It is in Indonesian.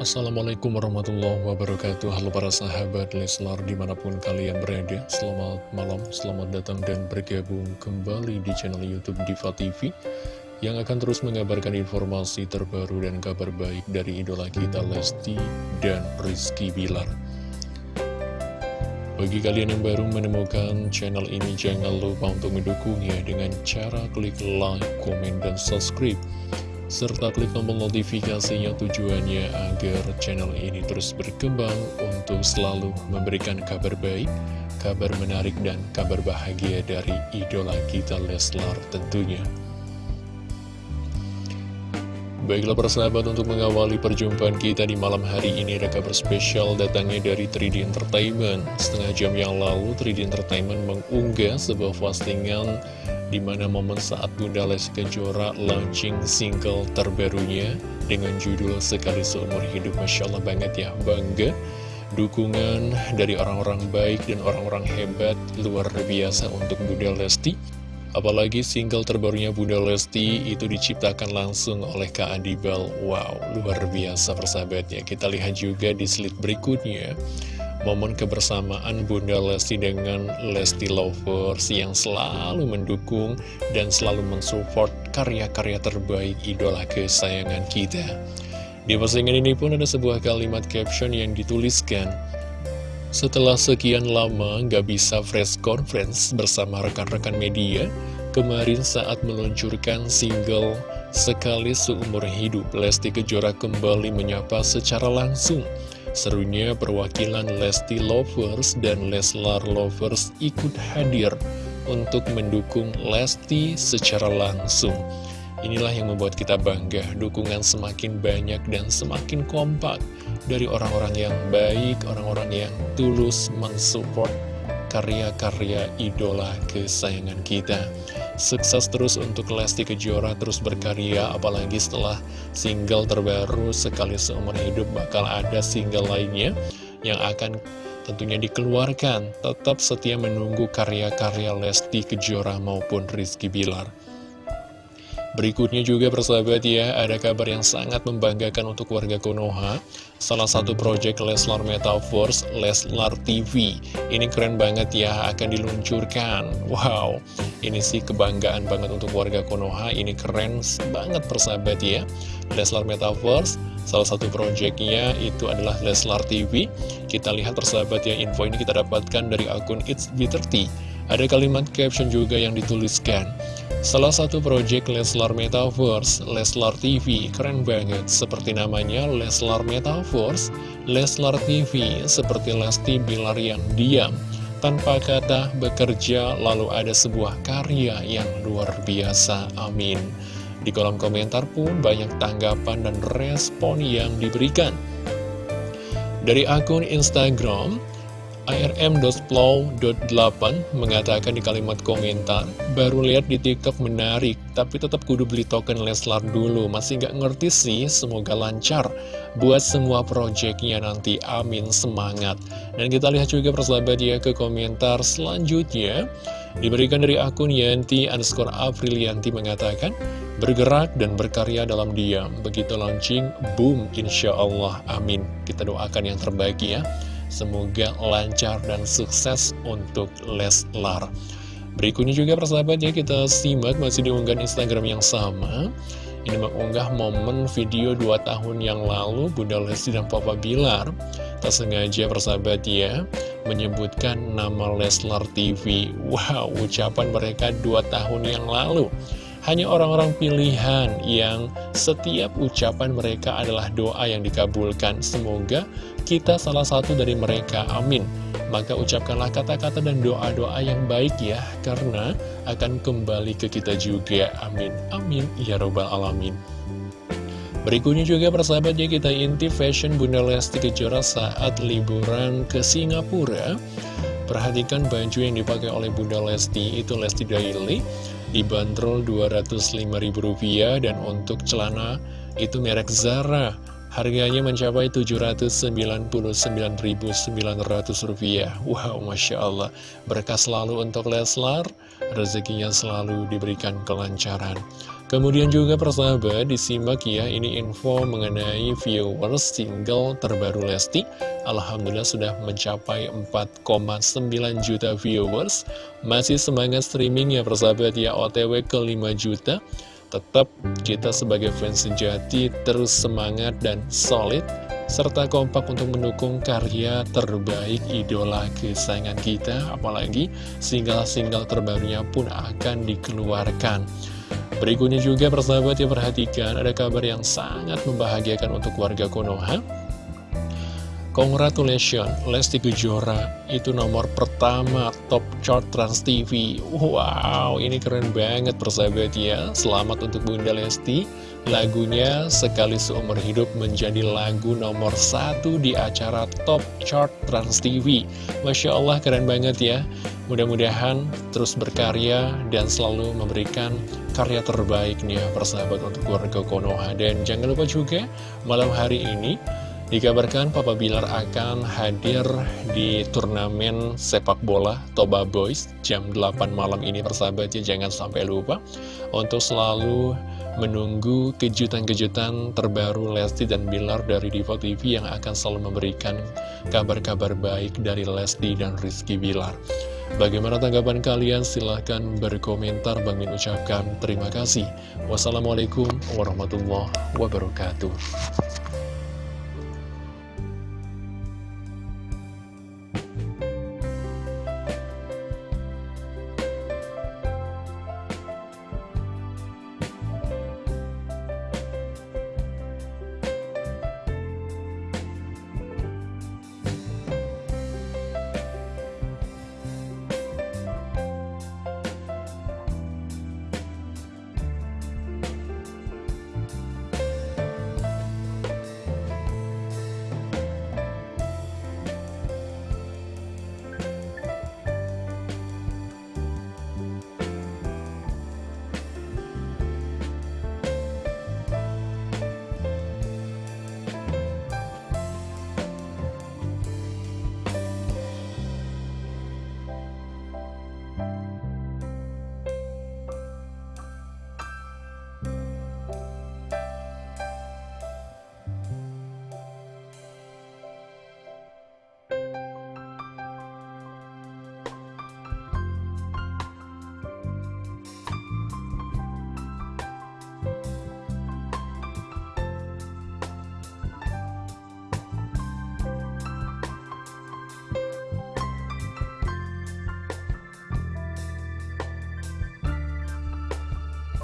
Assalamualaikum warahmatullahi wabarakatuh. Halo para sahabat Leslar di mana pun kalian berada Selamat malam, selamat datang dan bergabung kembali di channel Youtube Diva TV Yang akan terus mengabarkan informasi terbaru dan kabar baik dari idola kita Lesti dan Rizky Bilar. Bagi kalian yang baru menemukan channel ini, jangan lupa untuk mendukungnya dengan cara klik like, komen, dan subscribe serta klik tombol notifikasinya tujuannya agar channel ini terus berkembang untuk selalu memberikan kabar baik, kabar menarik, dan kabar bahagia dari idola kita Leslar tentunya. Baiklah persahabat untuk mengawali perjumpaan kita di malam hari ini ada kabar spesial datangnya dari 3D Entertainment Setengah jam yang lalu 3D Entertainment mengunggah sebuah postingan di mana momen saat Bunda Lesti Kejora launching single terbarunya dengan judul Sekali Seumur Hidup. Masya Allah banget ya, bangga. Dukungan dari orang-orang baik dan orang-orang hebat luar biasa untuk Bunda Lesti. Apalagi single terbarunya Bunda Lesti itu diciptakan langsung oleh Kak Adibal. Wow, luar biasa persahabatnya. Kita lihat juga di slide berikutnya momen kebersamaan Bunda Lesti dengan Lesti Lovers yang selalu mendukung dan selalu mensupport karya-karya terbaik idola kesayangan kita. Di postingan ini pun ada sebuah kalimat caption yang dituliskan, Setelah sekian lama gak bisa fresh conference bersama rekan-rekan media, kemarin saat meluncurkan single Sekali Seumur Hidup, Lesti Kejora kembali menyapa secara langsung Serunya perwakilan Lesti Lovers dan Leslar Lovers ikut hadir untuk mendukung Lesti secara langsung. Inilah yang membuat kita bangga, dukungan semakin banyak dan semakin kompak dari orang-orang yang baik, orang-orang yang tulus mensupport karya-karya idola kesayangan kita. Sukses terus untuk Lesti Kejora terus berkarya apalagi setelah single terbaru sekali seumur hidup bakal ada single lainnya yang akan tentunya dikeluarkan. Tetap setia menunggu karya-karya Lesti Kejora maupun Rizky Bilar. Berikutnya juga persahabat ya, ada kabar yang sangat membanggakan untuk warga Konoha. Salah satu proyek Leslar Metaverse, Leslar TV. Ini keren banget ya, akan diluncurkan. Wow, ini sih kebanggaan banget untuk warga Konoha. Ini keren banget persahabat ya. Leslar Metaverse, salah satu proyeknya itu adalah Leslar TV. Kita lihat persahabat ya, info ini kita dapatkan dari akun It's B30. Ada kalimat caption juga yang dituliskan. Salah satu proyek Leslar Metaverse, Leslar TV, keren banget. Seperti namanya, Leslar Metaverse, Leslar TV, seperti Lesti Bilar yang diam. Tanpa kata bekerja, lalu ada sebuah karya yang luar biasa. Amin. Di kolom komentar pun banyak tanggapan dan respon yang diberikan. Dari akun Instagram, ARM.flow.8 mengatakan di kalimat komentar, baru lihat di TikTok menarik, tapi tetap kudu beli token Leslar dulu, masih nggak ngerti sih, semoga lancar buat semua proyeknya nanti, amin, semangat. Dan kita lihat juga persahabat ya ke komentar selanjutnya, diberikan dari akun Yanti underscore Aprilianti mengatakan, bergerak dan berkarya dalam diam, begitu launching, boom, insya Allah, amin. Kita doakan yang terbaik ya. Semoga lancar dan sukses untuk Leslar. Berikutnya juga persahabat ya kita simak masih diunggah Instagram yang sama. Ini mengunggah momen video 2 tahun yang lalu Bunda Lesti dan Papa Bilar. Tak sengaja persahabat ya menyebutkan nama Leslar TV. Wow, ucapan mereka 2 tahun yang lalu. Hanya orang-orang pilihan yang setiap ucapan mereka adalah doa yang dikabulkan. Semoga kita salah satu dari mereka. Amin. Maka ucapkanlah kata-kata dan doa-doa yang baik ya, karena akan kembali ke kita juga. Amin. Amin. Ya Robbal Alamin. Berikutnya juga persahabatnya kita inti fashion Bunda Lesti Kejora saat liburan ke Singapura. Perhatikan baju yang dipakai oleh Bunda Lesti itu Lesti Daily dibanderol Rp205.000 dan untuk celana itu merek Zara. Harganya mencapai Rp799.900 Wow, Masya Allah. Berkah selalu untuk Leslar Rezekinya selalu diberikan kelancaran Kemudian juga persahabat disimak ya ini info mengenai viewers single terbaru Lesti. Alhamdulillah sudah mencapai 4,9 juta viewers. Masih semangat streaming ya persahabat ya OTW ke 5 juta. Tetap kita sebagai fans sejati terus semangat dan solid serta kompak untuk mendukung karya terbaik idola kesayangan kita. Apalagi single-single terbarunya pun akan dikeluarkan Berikutnya juga persahabat yang perhatikan ada kabar yang sangat membahagiakan untuk warga Konoha. Congratulations, Lesti Kejora itu nomor pertama top chart Trans TV. Wow, ini keren banget persahabat ya. Selamat untuk Bunda Lesti. Lagunya sekali seumur hidup menjadi lagu nomor satu di acara top chart Trans TV. Masya Allah keren banget ya. Mudah-mudahan terus berkarya dan selalu memberikan karya terbaik nih ya persahabat untuk keluarga Konoha. Dan jangan lupa juga malam hari ini dikabarkan Papa Bilar akan hadir di turnamen sepak bola Toba Boys jam 8 malam ini persahabatnya jangan sampai lupa untuk selalu menunggu kejutan-kejutan terbaru Lesti dan Bilar dari Diva TV yang akan selalu memberikan kabar-kabar baik dari Lesti dan Rizky Bilar. Bagaimana tanggapan kalian? Silahkan berkomentar. Bang Min ucapkan terima kasih. Wassalamualaikum warahmatullahi wabarakatuh.